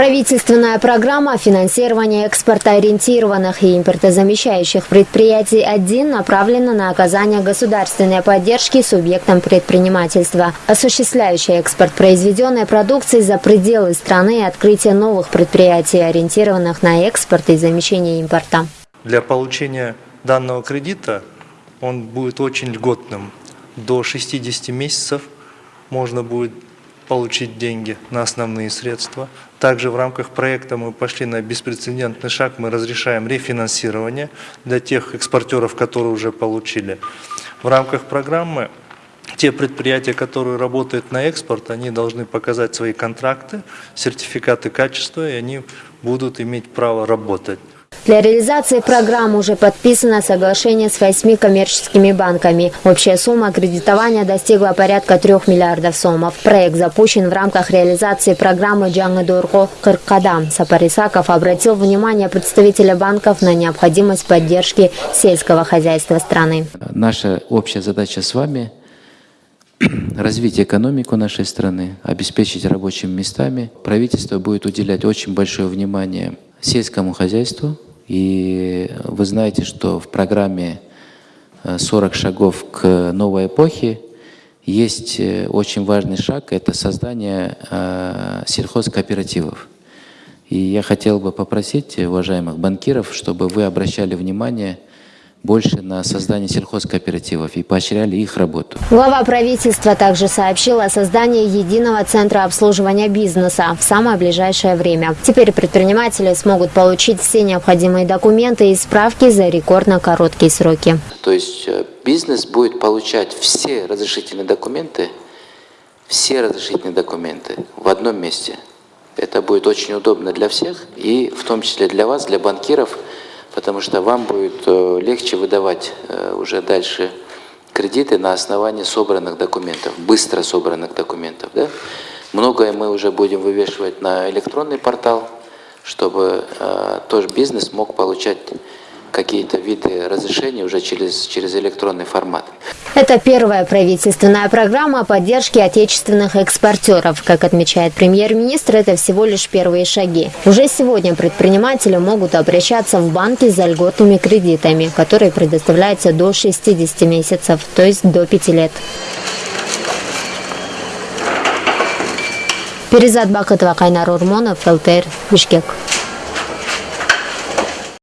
Правительственная программа финансирования экспортоориентированных и импортозамещающих предприятий 1 направлена на оказание государственной поддержки субъектам предпринимательства, осуществляющие экспорт произведенной продукции за пределы страны и открытие новых предприятий, ориентированных на экспорт и замещение импорта. Для получения данного кредита он будет очень льготным. До 60 месяцев можно будет получить деньги на основные средства. Также в рамках проекта мы пошли на беспрецедентный шаг, мы разрешаем рефинансирование для тех экспортеров, которые уже получили. В рамках программы те предприятия, которые работают на экспорт, они должны показать свои контракты, сертификаты качества, и они будут иметь право работать. Для реализации программы уже подписано соглашение с восьми коммерческими банками. Общая сумма кредитования достигла порядка 3 миллиардов сомов. Проект запущен в рамках реализации программы Джанга Кыркадам. Сапарисаков обратил внимание представителя банков на необходимость поддержки сельского хозяйства страны. Наша общая задача с вами – развить экономику нашей страны, обеспечить рабочими местами. Правительство будет уделять очень большое внимание сельскому хозяйству, и вы знаете, что в программе «40 э, шагов к новой эпохе» есть э, очень важный шаг – это создание э, сельхозкооперативов. И я хотел бы попросить уважаемых банкиров, чтобы вы обращали внимание – больше на создание сельхозкооперативов и поощряли их работу. Глава правительства также сообщил о создании единого центра обслуживания бизнеса в самое ближайшее время. Теперь предприниматели смогут получить все необходимые документы и справки за рекордно короткие сроки. То есть э, бизнес будет получать все разрешительные документы, все разрешительные документы в одном месте. Это будет очень удобно для всех и в том числе для вас, для банкиров – потому что вам будет э, легче выдавать э, уже дальше кредиты на основании собранных документов, быстро собранных документов. Да? Многое мы уже будем вывешивать на электронный портал, чтобы э, тоже бизнес мог получать какие-то виды разрешений уже через, через электронный формат. Это первая правительственная программа поддержки отечественных экспортеров. Как отмечает премьер-министр, это всего лишь первые шаги. Уже сегодня предприниматели могут обращаться в банки за льготными кредитами, которые предоставляются до 60 месяцев, то есть до 5 лет. Перезат Бакытова, Кайнар Урмонов, ЛТР, Бишкек.